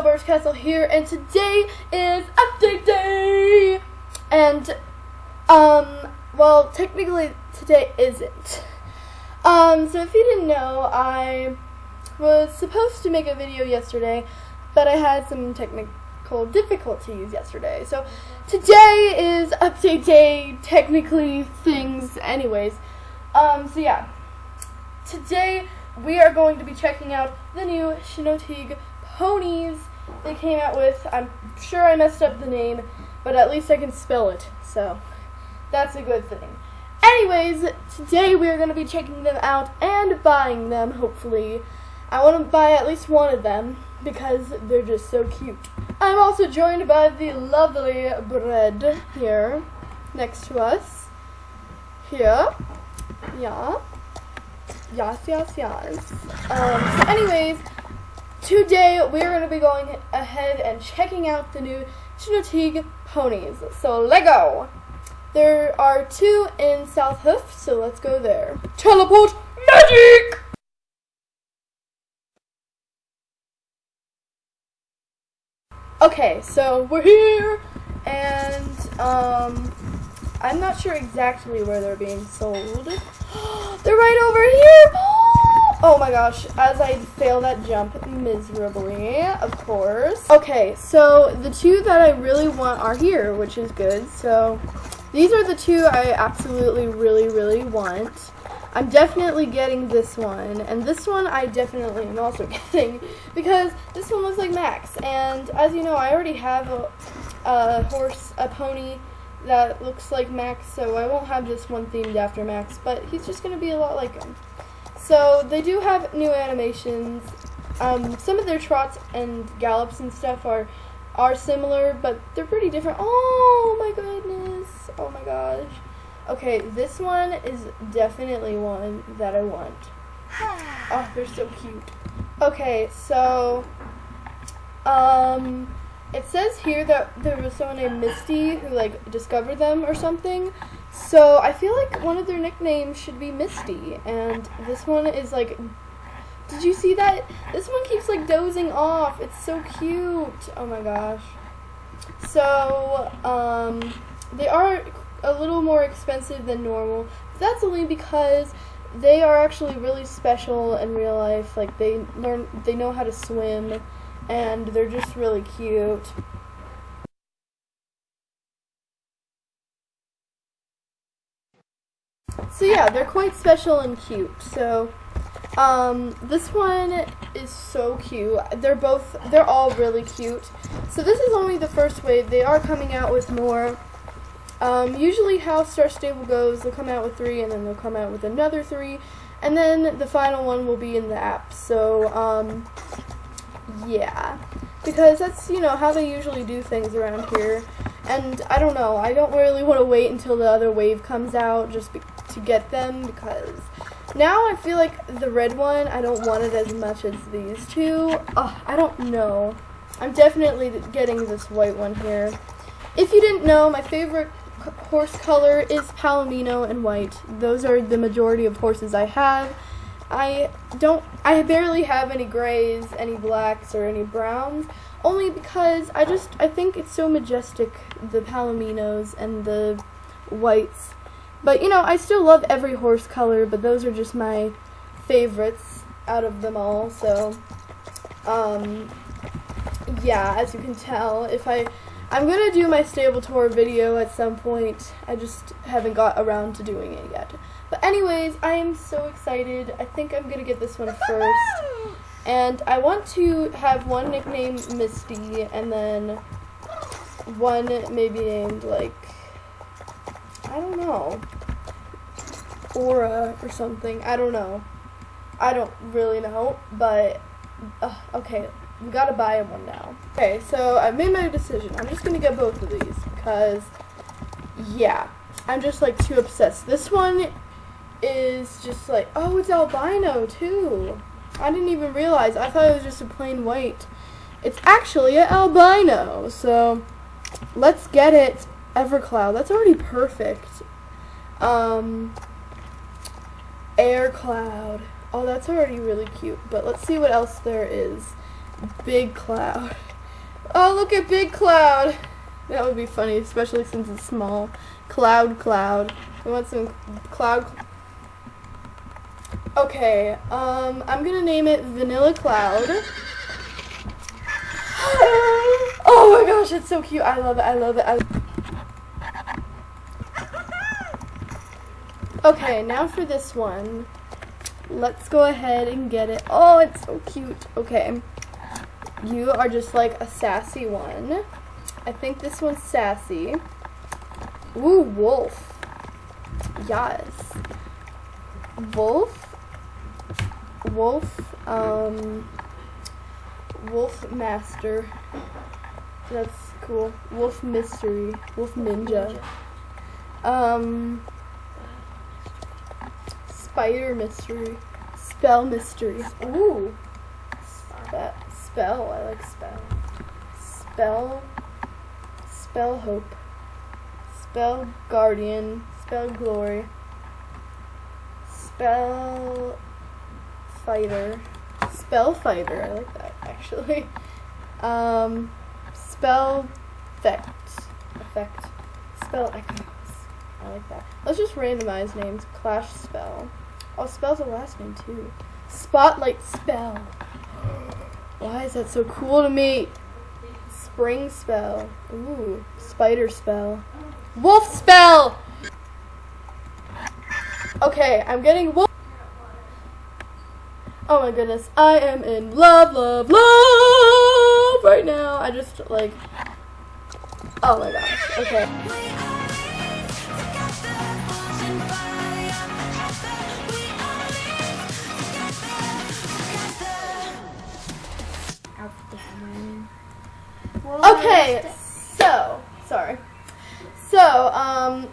Birch Castle here, and today is update day. And, um, well, technically today isn't. Um, so if you didn't know, I was supposed to make a video yesterday, but I had some technical difficulties yesterday. So today is update day, technically things, anyways. Um, so yeah, today we are going to be checking out the new Shinotig ponies they came out with. I'm sure I messed up the name, but at least I can spell it, so that's a good thing. Anyways, today we are going to be checking them out and buying them, hopefully. I want to buy at least one of them because they're just so cute. I'm also joined by the lovely Bread here next to us. Here. Yeah. Yes, yes, yes. Um, so anyways, today we're going to be going ahead and checking out the new Shinotig ponies. So, Lego! There are two in South Hoof, so let's go there. Teleport magic! Okay, so we're here, and um, I'm not sure exactly where they're being sold. they're right over here! Oh my gosh, as I fail that jump miserably, of course. Okay, so the two that I really want are here, which is good. So these are the two I absolutely really, really want. I'm definitely getting this one, and this one I definitely am also getting, because this one looks like Max, and as you know, I already have a, a horse, a pony that looks like Max, so I won't have this one themed after Max, but he's just going to be a lot like him. So they do have new animations. Um, some of their trots and gallops and stuff are are similar, but they're pretty different. Oh my goodness! Oh my gosh. Okay, this one is definitely one that I want. Oh, they're so cute. Okay, so um it says here that there was someone named Misty who like discovered them or something. So I feel like one of their nicknames should be Misty, and this one is like. Did you see that? This one keeps like dozing off. It's so cute. Oh my gosh. So um, they are a little more expensive than normal. That's only because they are actually really special in real life. Like they learn, they know how to swim, and they're just really cute. So yeah, they're quite special and cute. So um, this one is so cute. They're both, they're all really cute. So this is only the first wave. They are coming out with more. Um, usually how Star Stable goes, they'll come out with three and then they'll come out with another three. And then the final one will be in the app. So, um, yeah. Because that's, you know, how they usually do things around here. And I don't know, I don't really want to wait until the other wave comes out just to get them because now I feel like the red one, I don't want it as much as these two. Oh, I don't know. I'm definitely getting this white one here. If you didn't know, my favorite horse color is Palomino and white. Those are the majority of horses I have. I don't, I barely have any grays, any blacks, or any browns, only because I just, I think it's so majestic, the Palominos and the whites. But, you know, I still love every horse color, but those are just my favorites out of them all, so, um, yeah, as you can tell, if I, I'm to do my stable tour video at some point, I just haven't got around to doing it yet. But anyways, I am so excited, I think I'm to get this one first, and I want to have one nickname Misty, and then one maybe named, like, I don't know. Aura or something. I don't know. I don't really know, but uh, okay, we gotta buy one now. Okay, so I've made my decision. I'm just gonna get both of these because, yeah, I'm just like too obsessed. This one is just like, oh, it's albino too. I didn't even realize. I thought it was just a plain white. It's actually an albino. So let's get it. Evercloud. That's already perfect. Um, Air Cloud. Oh, that's already really cute. But let's see what else there is. Big Cloud. Oh, look at Big Cloud. That would be funny, especially since it's small. Cloud, Cloud. We want some Cloud. Okay, um, I'm gonna name it Vanilla Cloud. oh my gosh, it's so cute. I love it. I love it. I okay, now for this one. Let's go ahead and get it. Oh, it's so cute. Okay. You are just like a sassy one. I think this one's sassy. Ooh, wolf. Yes. Wolf. Wolf. Um. Wolf Master. That's cool. Wolf Mystery. Wolf Ninja. Um. Spider Mystery. Spell Mystery. Ooh. Spe- spell. I like spell. Spell. Spell Hope. Spell Guardian. Spell Glory. Spell Fighter. Spell Fighter. I like that actually. Um, spell Effect. Effect. Spell Echoes. I like that. Let's just randomize names. Clash Spell. Oh, Spell's a last name too. Spotlight Spell. Why is that so cool to me? Spring Spell. Ooh. Spider Spell. Wolf Spell! Okay, I'm getting wolf. Oh my goodness, I am in love, love, love right now. I just like, oh my gosh. Okay. Okay, so sorry. So, um,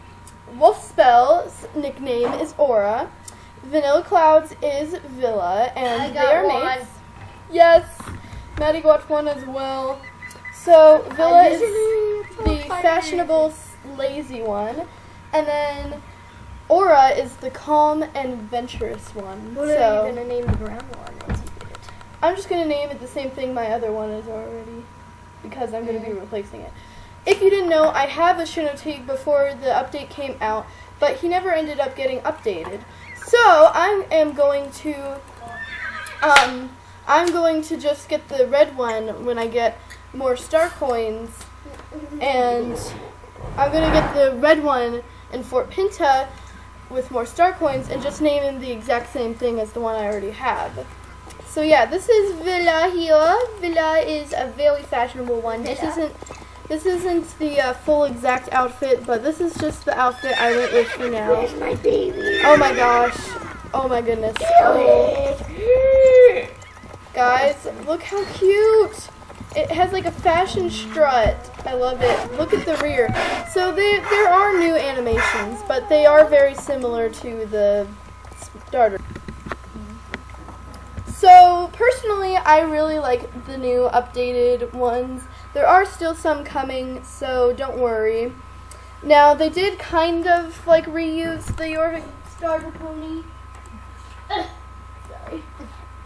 Wolf Spell's nickname is Aura. Vanilla Clouds is Villa, and they are one. mates. Yes, Maddie got one as well. So Villa is the fashionable, lazy one, and then Aura is the calm and adventurous one. What so are you gonna name the brown one once you get it? I'm just gonna name it the same thing my other one is already, because I'm gonna be replacing it. If you didn't know, I have a Shinotique before the update came out, but he never ended up getting updated. So I am going to, um, I'm going to just get the red one when I get more star coins, and I'm gonna get the red one in Fort Pinta with more star coins, and just name him the exact same thing as the one I already have. So yeah, this is Villa here. Villa is a very fashionable one. This isn't this isn't the uh, full exact outfit, but this is just the outfit I went with for now. Where's my baby? Oh my gosh. Oh my goodness. Oh. Guys, look how cute. It has like a fashion strut. I love it. Look at the rear. So they, there are new animations, but they are very similar to the starter. So personally, I really like the new updated ones. There are still some coming, so don't worry. Now they did kind of like reuse the Jorvik starter pony. Sorry.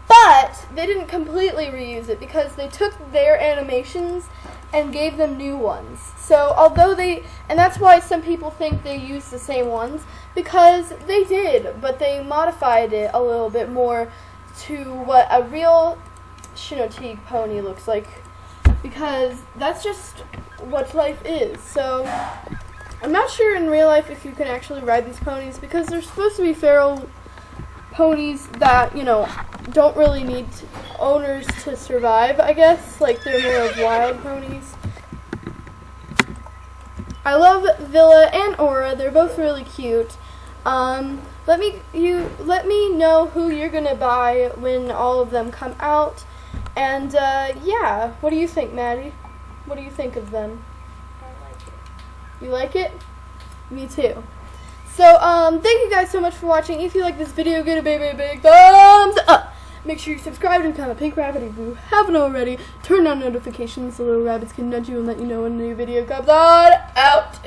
But they didn't completely reuse it because they took their animations and gave them new ones. So although they and that's why some people think they used the same ones because they did, but they modified it a little bit more to what a real Shinotique pony looks like because that's just what life is. So I'm not sure in real life if you can actually ride these ponies because they're supposed to be feral ponies that, you know, don't really need owners to survive, I guess. Like they're more of wild ponies. I love Villa and Aura. They're both really cute. Um, let me you let me know who you're gonna buy when all of them come out. And uh, yeah, what do you think, Maddie? What do you think of them? I like it. You like it? Me too. So, um, thank you guys so much for watching. If you like this video, give it a big, big, big thumbs up. Make sure you subscribe and become a pink rabbit if you haven't already. Turn on notifications so little rabbits can nudge you and let you know when a new video comes on out.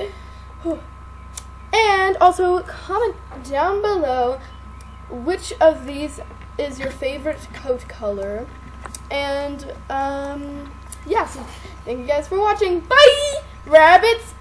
And also, comment down below which of these is your favorite coat color. And um, yeah, so thank you guys for watching. Bye, rabbits.